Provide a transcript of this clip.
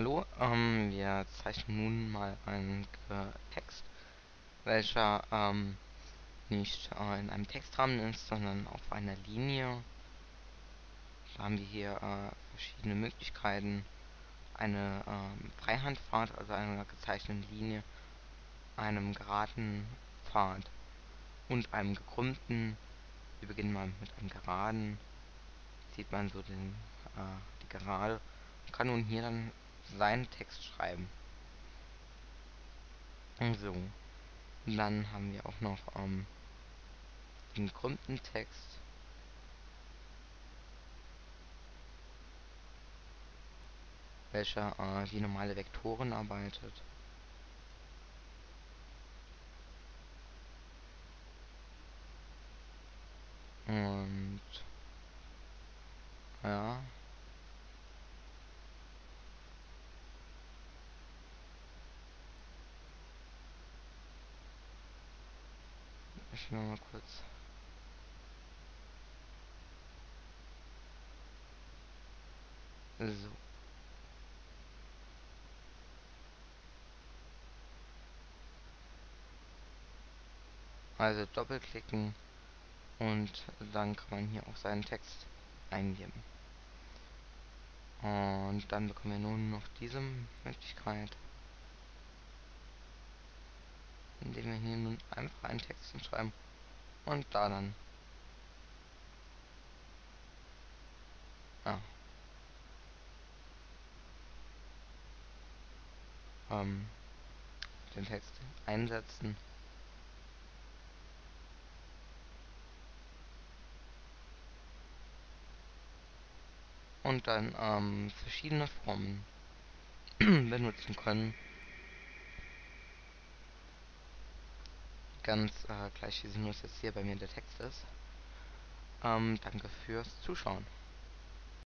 Hallo, ähm, wir zeichnen nun mal einen äh, Text, welcher ähm, nicht äh, in einem Textrahmen ist, sondern auf einer Linie. Da haben wir hier äh, verschiedene Möglichkeiten. Eine ähm, Freihandpfad, also einer gezeichneten Linie, einem geraden Pfad und einem gekrümmten. Wir beginnen mal mit einem geraden. Sieht man so den, äh, die Gerade und kann nun hier dann seinen Text schreiben. So. Dann haben wir auch noch ähm, den gekrümmten Text. welcher äh, wie normale Vektoren arbeitet. Und ja. Ich will mal kurz. So. Also doppelklicken und dann kann man hier auch seinen Text eingeben. Und dann bekommen wir nun noch diese Möglichkeit, indem wir hier nun einfach einen Text hinschreiben und da dann ja, ähm, den Text einsetzen. Und dann ähm, verschiedene Formen benutzen können. Ganz äh, gleich wie sinnlos jetzt hier bei mir der Text ist. Ähm, danke fürs Zuschauen.